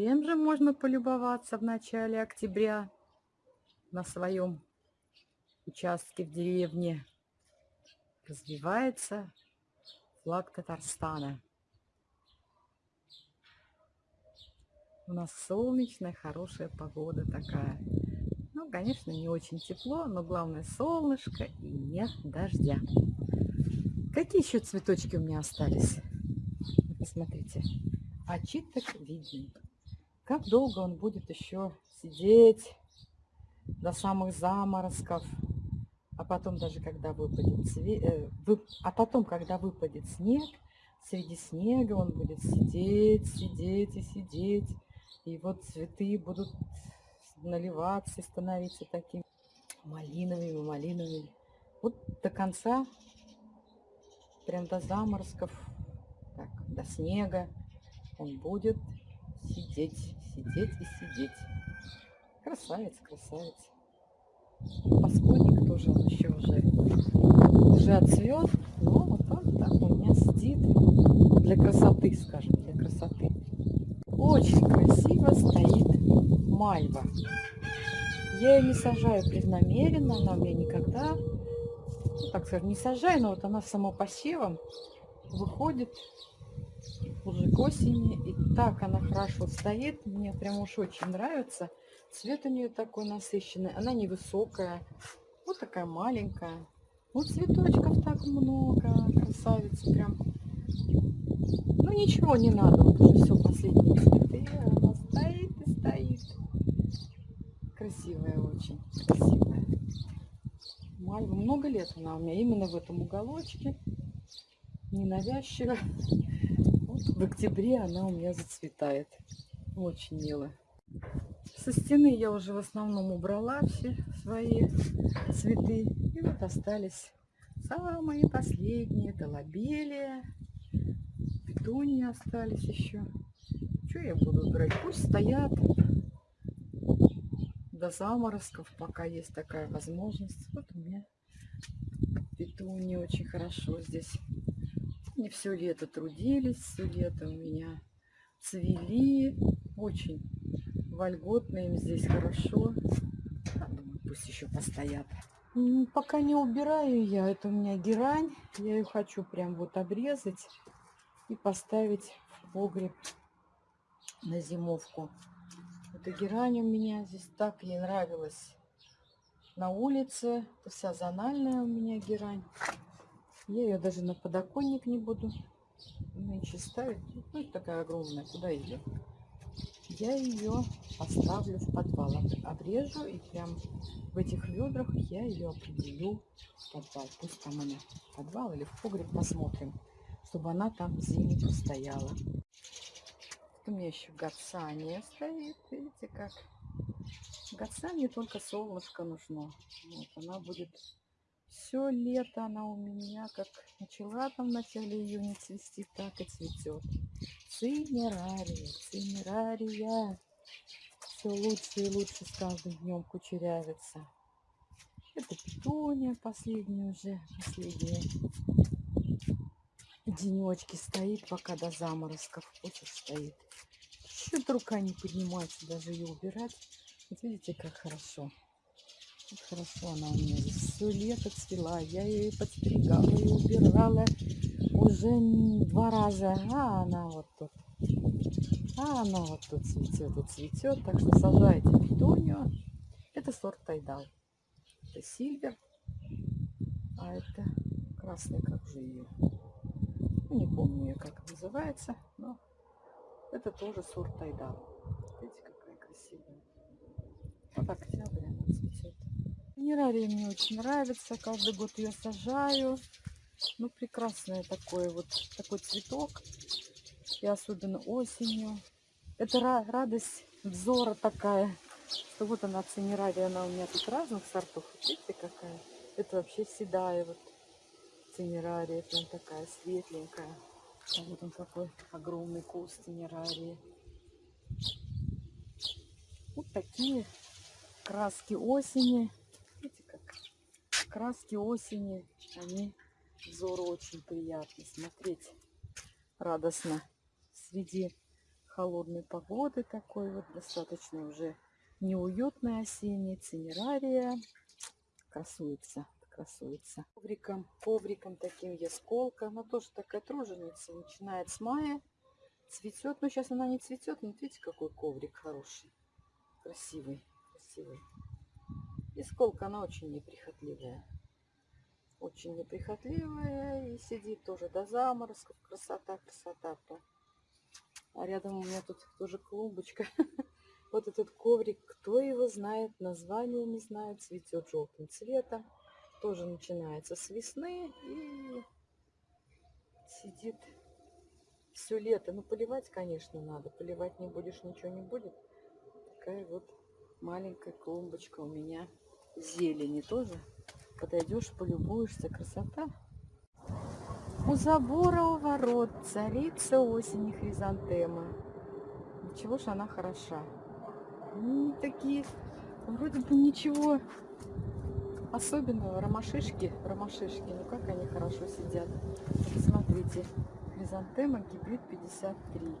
Чем же можно полюбоваться в начале октября на своем участке в деревне? Развивается флаг Татарстана. У нас солнечная, хорошая погода такая. Ну, конечно, не очень тепло, но главное солнышко и нет дождя. Какие еще цветочки у меня остались? Посмотрите. Очиток виден. Как долго он будет еще сидеть до самых заморозков, а потом даже когда выпадет э, а потом, когда выпадет снег, среди снега он будет сидеть, сидеть и сидеть, и вот цветы будут наливаться и становиться такими малиновыми, малиновыми. Вот до конца, прям до заморозков, так, до снега он будет сидеть, сидеть и сидеть. Красавец, красавец. Паскудник тоже он еще уже, уже отцвет, но вот так у меня сидит для красоты, скажем, для красоты. Очень красиво стоит мальва. Я ее не сажаю преднамеренно, она у меня никогда, ну, так скажем, не сажаю, но вот она самопосевом выходит уже к осени. И так она хорошо стоит. Мне прям уж очень нравится. Цвет у нее такой насыщенный. Она невысокая. Вот такая маленькая. Вот цветочков так много. Красавица прям. Ну ничего не надо. Вот уже все последние цветы. Она стоит и стоит. Красивая очень. Красивая. Мальва. Много лет она у меня именно в этом уголочке. Ненавязчиво в октябре она у меня зацветает. Очень мило. Со стены я уже в основном убрала все свои цветы. И вот остались самые последние. Это лобелия. Петунии остались еще. Что я буду убирать? Пусть стоят до заморозков, пока есть такая возможность. Вот у меня петунии очень хорошо здесь не все лето трудились, все лето у меня цвели. Очень вольготно им здесь хорошо. Думаю, пусть еще постоят. Пока не убираю я, это у меня герань. Я ее хочу прям вот обрезать и поставить в погреб на зимовку. Эта герань у меня здесь так ей нравилась на улице. Это вся зональная у меня герань. Я ее даже на подоконник не буду нынче ставить. Ну, такая огромная, куда ее? Я ее поставлю в подвал. Обрежу и прям в этих ведрах я ее определю в подвал. Пусть там она в подвал или в погреб посмотрим, чтобы она там зимой постояла. Вот у меня еще гацания стоит. Видите как? Гацании только солнышко нужно. Вот она будет все лето она у меня как начала там в начале июня цвести, так и цветет. Цинерария, цинерария. Все лучше и лучше с каждым днем кучерявится. Это петуния последняя уже, последние денечки стоит, пока до заморозков. Вот стоит. Что-то рука не поднимается даже ее убирать. Вот видите, как хорошо. Вот хорошо она у меня здесь все лето цвела. Я ее подстригала и убирала уже два раза. А она вот тут. А она вот тут цветет и цветет. Так что сажайте петунию. Это сорт Тайдал. Это сильвер. А это красный, как же ее. Ну, не помню ее, как называется. Но это тоже сорт Тайдал. Видите, какая красивая. Вот цветет. Минералия мне очень нравится. Каждый год ее сажаю. Ну, прекрасное такое вот, такой цветок. И особенно осенью. Это радость взора такая. Что вот она, цинерария, она у меня тут разных сортов. Видите, какая? Это вообще седая вот цинерария. Прям такая светленькая. А вот он какой огромный куст цинерарии. Вот такие краски осени краски осени, они взору очень приятны. Смотреть радостно среди холодной погоды такой вот, достаточно уже неуютная осенняя цинерария. Красуется, красуется. Ковриком, ковриком таким ясколка. Она тоже такая труженица, начинает с мая. Цветет, но сейчас она не цветет, но видите, какой коврик хороший. Красивый, красивый. Исколка, она очень неприхотливая. Очень неприхотливая и сидит тоже до заморозков. Красота, красота. -то. А рядом у меня тут тоже клумбочка. Вот этот коврик, кто его знает, название не знает, цветет желтым цветом. Тоже начинается с весны и сидит все лето. Ну, поливать, конечно, надо. Поливать не будешь, ничего не будет. Такая вот маленькая клумбочка у меня зелени тоже. Подойдешь, полюбуешься, красота. У забора у ворот царица осени хризантема. Ничего ж она хороша. Они такие, вроде бы ничего особенного. Ромашишки, ромашишки, ну как они хорошо сидят. Посмотрите, хризантема гибрид 53.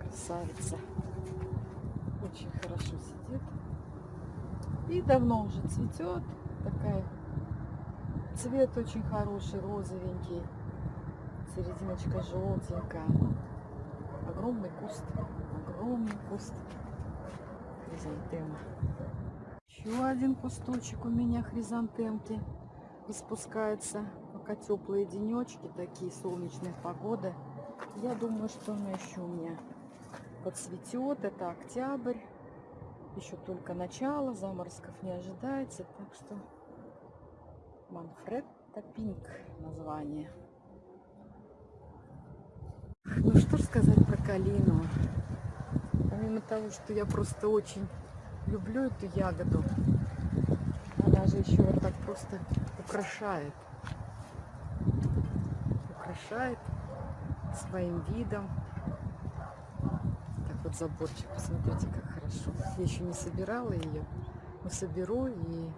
Красавица. Очень хорошо сидит. И давно уже цветет. Такая цвет очень хороший, розовенький серединочка желтенькая. Огромный куст, огромный куст хризантемы. Еще один кусточек у меня хризантемки распускается. Пока теплые денечки, такие солнечные погоды. Я думаю, что она еще у меня подцветет. Это октябрь. Еще только начало, заморозков не ожидается. Так что Манфредта Пинк название. Ну что сказать про калину. Помимо того, что я просто очень люблю эту ягоду, она же еще вот так просто украшает. Украшает своим видом. Вот заборчик, посмотрите, как хорошо. Я еще не собирала ее, но соберу и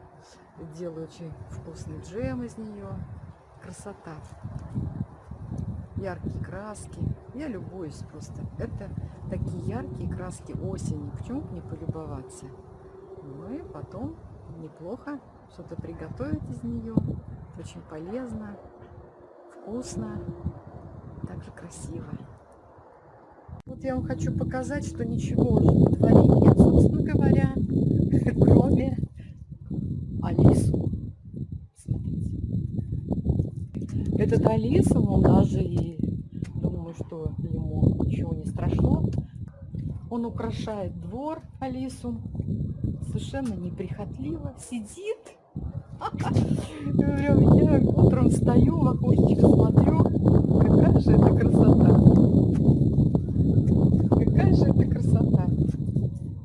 делаю очень вкусный джем из нее. Красота яркие краски. Я любуюсь просто. Это такие яркие краски осени. Почему бы не полюбоваться? Ну и потом неплохо что-то приготовить из нее. Очень полезно, вкусно, также красиво. Вот я вам хочу показать, что ничего уже на дворе нет, собственно говоря, кроме Алису. Смотрите. Этот Алису, он даже и что ему ничего не страшно. Он украшает двор Алису. Совершенно неприхотливо. Сидит. Я утром встаю, в окошечко смотрю. Какая же это красота. Какая же это красота.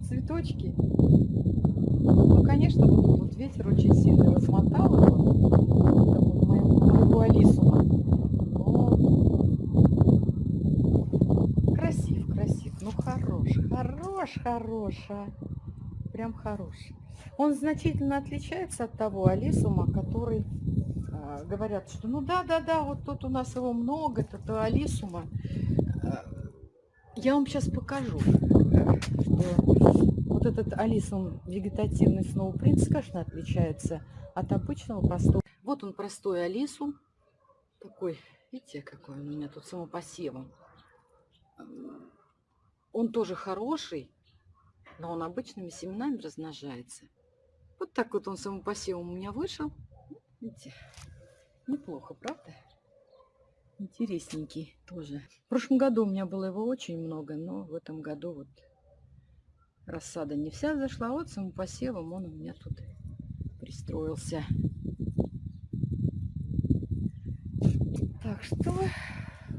Цветочки. Ну, конечно, вот тут ветер очень сильно размотал его. Моего Алису. Хорош, хороша. Прям хорош. Он значительно отличается от того алисума, который э, говорят, что ну да, да, да, вот тут у нас его много, это алисума. Я вам сейчас покажу, что вот этот алисум вегетативный сноупринц, конечно, отличается от обычного простого. Вот он простой алисум. Такой, видите, какой он у меня тут самопосевом. Он тоже хороший, но он обычными семенами размножается. Вот так вот он самопосевом у меня вышел. Видите, неплохо, правда? Интересненький тоже. В прошлом году у меня было его очень много, но в этом году вот рассада не вся зашла. Вот самопосевом он у меня тут пристроился. Так что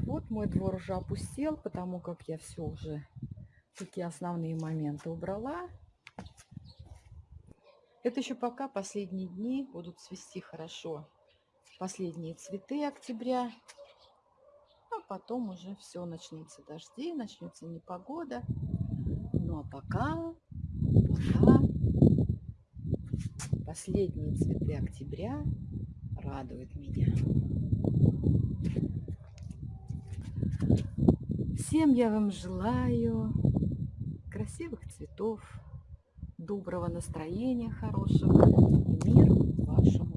вот мой двор уже опустел, потому как я все уже такие основные моменты убрала. Это еще пока последние дни будут цвести хорошо. Последние цветы октября. А потом уже все начнется дожди, начнется непогода. Пока, пока последние цветы октября радуют меня. Всем я вам желаю красивых цветов, доброго настроения хорошего и мир вашему.